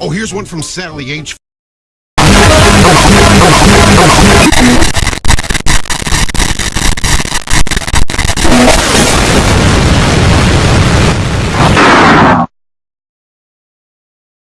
Oh, here's one from Sally H.